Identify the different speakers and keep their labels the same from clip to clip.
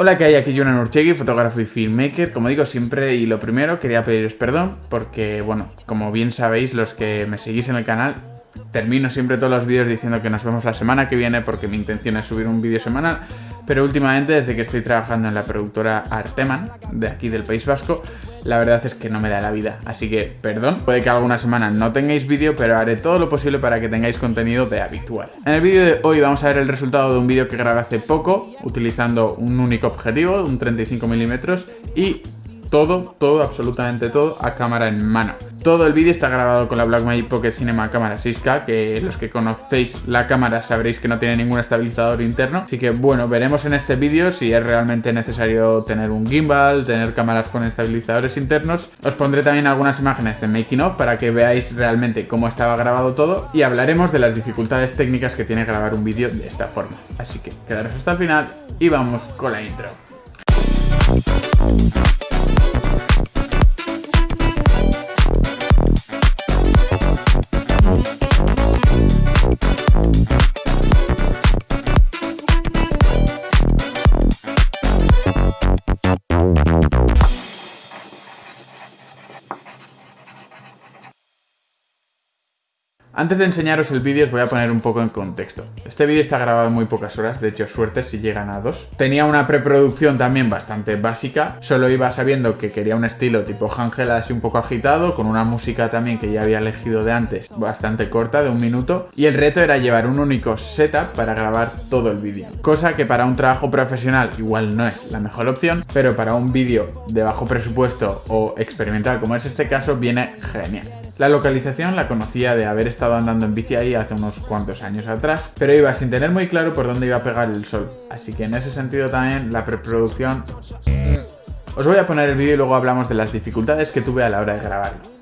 Speaker 1: Hola, que hay aquí Jonan Urchegui, fotógrafo y filmmaker, como digo siempre, y lo primero quería pediros perdón porque, bueno, como bien sabéis los que me seguís en el canal, termino siempre todos los vídeos diciendo que nos vemos la semana que viene porque mi intención es subir un vídeo semanal, pero últimamente desde que estoy trabajando en la productora Arteman, de aquí del País Vasco, la verdad es que no me da la vida, así que perdón, puede que alguna semana no tengáis vídeo, pero haré todo lo posible para que tengáis contenido de habitual. En el vídeo de hoy vamos a ver el resultado de un vídeo que grabé hace poco, utilizando un único objetivo, un 35 milímetros, y todo, todo, absolutamente todo a cámara en mano. Todo el vídeo está grabado con la Blackmagic Pocket Cinema cámara 6K, que los que conocéis la cámara sabréis que no tiene ningún estabilizador interno. Así que bueno, veremos en este vídeo si es realmente necesario tener un gimbal, tener cámaras con estabilizadores internos. Os pondré también algunas imágenes de making of para que veáis realmente cómo estaba grabado todo y hablaremos de las dificultades técnicas que tiene grabar un vídeo de esta forma. Así que quedaros hasta el final y vamos con la intro. Antes de enseñaros el vídeo os voy a poner un poco en contexto. Este vídeo está grabado en muy pocas horas, de hecho suerte si llegan a dos. Tenía una preproducción también bastante básica, solo iba sabiendo que quería un estilo tipo Ángel así un poco agitado, con una música también que ya había elegido de antes, bastante corta, de un minuto. Y el reto era llevar un único setup para grabar todo el vídeo. Cosa que para un trabajo profesional igual no es la mejor opción, pero para un vídeo de bajo presupuesto o experimental como es este caso viene genial. La localización la conocía de haber estado andando en bici ahí hace unos cuantos años atrás, pero iba sin tener muy claro por dónde iba a pegar el sol. Así que en ese sentido también la preproducción... Os voy a poner el vídeo y luego hablamos de las dificultades que tuve a la hora de grabarlo.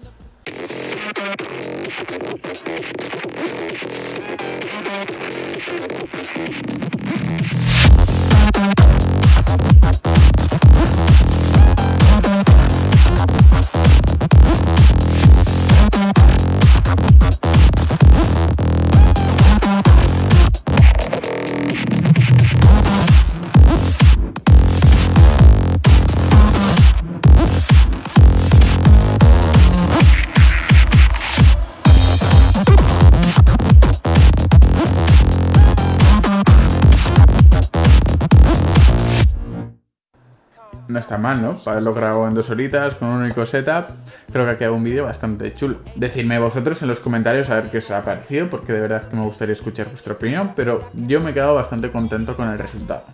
Speaker 1: No está mal, ¿no? Para haberlo grabado en dos horitas, con un único setup, creo que ha quedado un vídeo bastante chulo. Decidme vosotros en los comentarios a ver qué os ha parecido, porque de verdad que me gustaría escuchar vuestra opinión, pero yo me he quedado bastante contento con el resultado.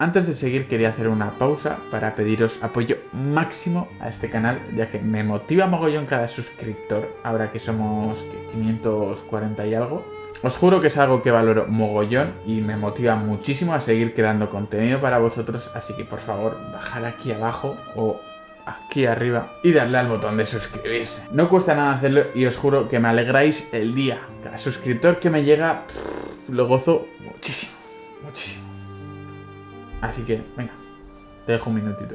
Speaker 1: Antes de seguir quería hacer una pausa para pediros apoyo máximo a este canal, ya que me motiva mogollón cada suscriptor, ahora que somos 540 y algo. Os juro que es algo que valoro mogollón y me motiva muchísimo a seguir creando contenido para vosotros, así que por favor, bajar aquí abajo o aquí arriba y darle al botón de suscribirse. No cuesta nada hacerlo y os juro que me alegráis el día. Cada suscriptor que me llega, lo gozo muchísimo, muchísimo. Así que, venga, te dejo un minutito.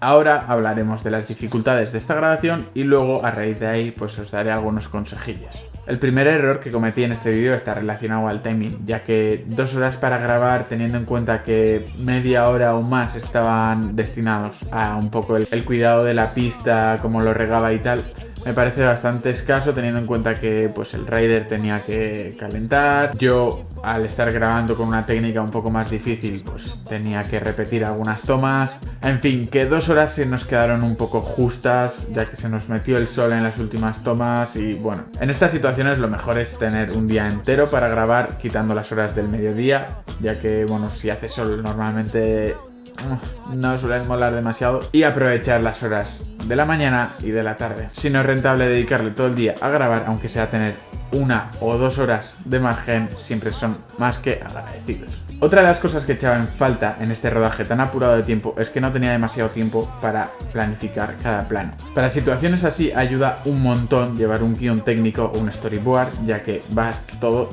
Speaker 1: Ahora hablaremos de las dificultades de esta grabación y luego a raíz de ahí pues os daré algunos consejillos. El primer error que cometí en este vídeo está relacionado al timing, ya que dos horas para grabar teniendo en cuenta que media hora o más estaban destinados a un poco el, el cuidado de la pista, cómo lo regaba y tal, me parece bastante escaso teniendo en cuenta que pues el rider tenía que calentar. Yo al estar grabando con una técnica un poco más difícil pues tenía que repetir algunas tomas. En fin, que dos horas se nos quedaron un poco justas ya que se nos metió el sol en las últimas tomas y bueno, en estas situaciones lo mejor es tener un día entero para grabar quitando las horas del mediodía ya que bueno, si hace sol normalmente no suelen molar demasiado y aprovechar las horas de la mañana y de la tarde. Si no es rentable dedicarle todo el día a grabar, aunque sea tener una o dos horas de margen, siempre son más que agradecidos. Otra de las cosas que echaba en falta en este rodaje tan apurado de tiempo es que no tenía demasiado tiempo para planificar cada plano. Para situaciones así ayuda un montón llevar un guion técnico o un storyboard, ya que va todo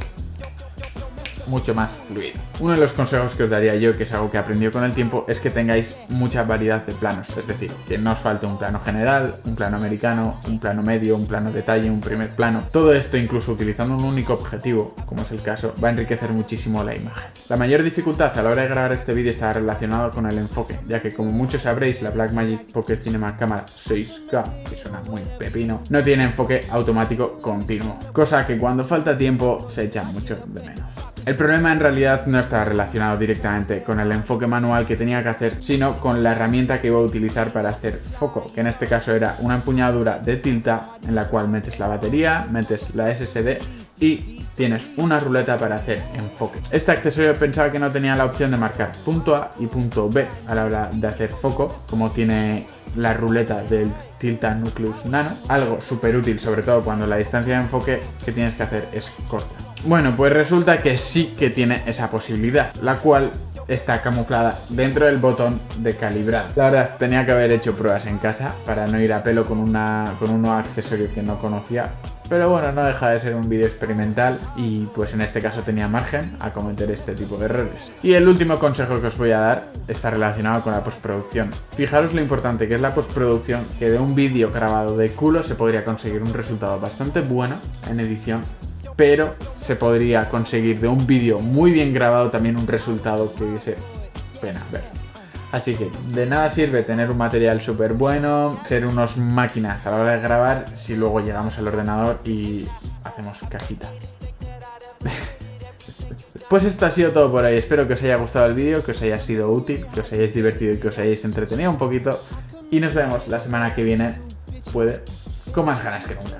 Speaker 1: mucho más fluido. Uno de los consejos que os daría yo, que es algo que he aprendido con el tiempo, es que tengáis mucha variedad de planos, es decir, que no os falte un plano general, un plano americano, un plano medio, un plano detalle, un primer plano. Todo esto, incluso utilizando un único objetivo, como es el caso, va a enriquecer muchísimo la imagen. La mayor dificultad a la hora de grabar este vídeo está relacionado con el enfoque, ya que como muchos sabréis, la Blackmagic Pocket Cinema Camera 6K, que suena muy pepino, no tiene enfoque automático continuo, cosa que cuando falta tiempo se echa mucho de menos. El problema en realidad no está relacionado directamente con el enfoque manual que tenía que hacer, sino con la herramienta que iba a utilizar para hacer foco, que en este caso era una empuñadura de tilta en la cual metes la batería, metes la SSD y tienes una ruleta para hacer enfoque. Este accesorio pensaba que no tenía la opción de marcar punto A y punto B a la hora de hacer foco, como tiene la ruleta del Tilta Nucleus Nano, algo súper útil, sobre todo cuando la distancia de enfoque que tienes que hacer es corta. Bueno, pues resulta que sí que tiene esa posibilidad, la cual está camuflada dentro del botón de calibrar. La verdad, tenía que haber hecho pruebas en casa para no ir a pelo con, una, con un nuevo accesorio que no conocía. Pero bueno, no deja de ser un vídeo experimental y pues en este caso tenía margen a cometer este tipo de errores. Y el último consejo que os voy a dar está relacionado con la postproducción. Fijaros lo importante que es la postproducción, que de un vídeo grabado de culo se podría conseguir un resultado bastante bueno en edición pero se podría conseguir de un vídeo muy bien grabado también un resultado que hubiese pena ver. Así que de nada sirve tener un material súper bueno, ser unos máquinas a la hora de grabar si luego llegamos al ordenador y hacemos cajita. Pues esto ha sido todo por hoy, espero que os haya gustado el vídeo, que os haya sido útil, que os hayáis divertido y que os hayáis entretenido un poquito. Y nos vemos la semana que viene, puede, con más ganas que nunca.